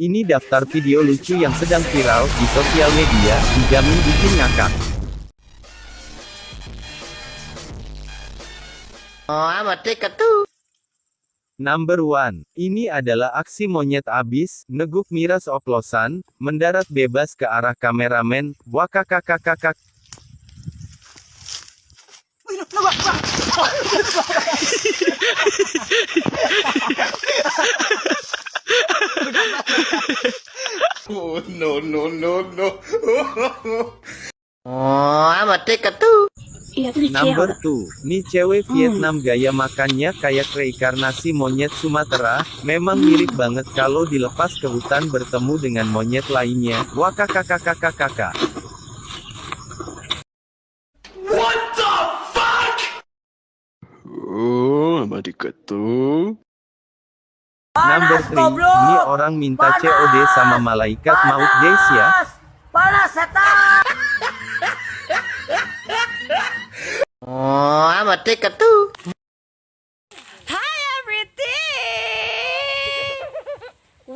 Ini daftar video lucu yang sedang viral di sosial media, dijamin bikin ngakak. Oh, amat dekat tuh. Number 1. Ini adalah aksi monyet abis, neguk miras oplosan, mendarat bebas ke arah kameramen, wakakakakakak. No, no, no, no. Oh, amat dekat tuh. Iya Number 2. Nih cewek Vietnam gaya makannya kayak reinkarnasi monyet Sumatera, memang mirip banget kalau dilepas ke hutan bertemu dengan monyet lainnya, wakakakakakakaka. Oh, amat dekat tuh. Number 3. Ini orang minta COD sama malaikat maut guys ya. Oh, amat dekat tuh. Hi, everything!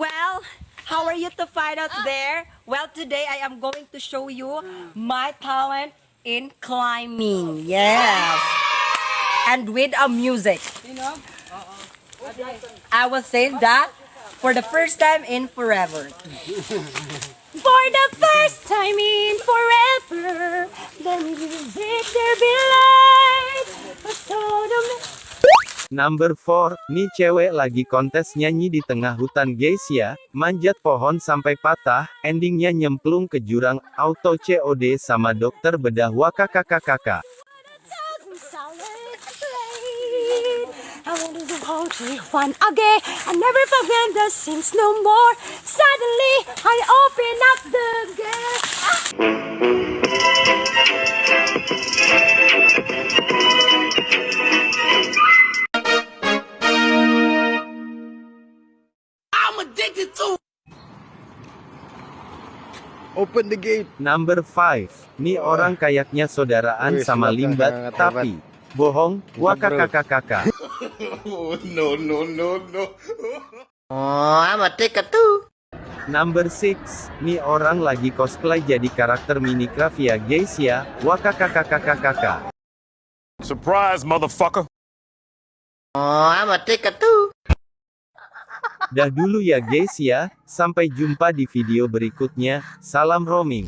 well, how are you to find out there? Well, today I am going to show you my talent in climbing. Yes. And with a music. I will say that for the first time in forever. For the first time in forever, the music there be light. Number 4. Nih cewek lagi kontes nyanyi di tengah hutan guys ya, manjat pohon sampai patah, endingnya nyemplung ke jurang, auto COD sama dokter bedah wakakakakaka. I want to hold you fun again. I never forget the scenes no more. Suddenly, I open up the gate. Open the gate. Number 5. Nih orang kayaknya saudaraan Wih, sama limbat, tapi bohong, wakakakakaka. Oh, no, no, no, no. Oh, amat dekat tuh. Number 6. Nih orang lagi cosplay jadi karakter Minecraft ya guys ya, wakakakakakaka. Surprise, motherfucker. Oh, amat dekat tuh. Dah dulu ya guys ya, sampai jumpa di video berikutnya, salam roaming.